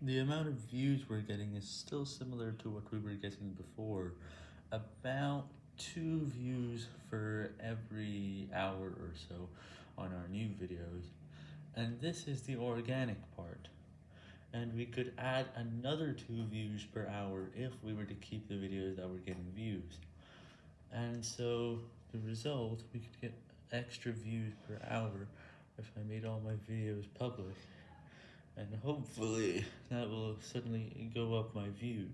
The amount of views we're getting is still similar to what we were getting before, about 2 views for every hour or so on our new videos, and this is the organic part, and we could add another 2 views per hour if we were to keep the videos that were getting views, and so the result, we could get extra views per hour if I made all my videos public. And hopefully that will suddenly go up my views.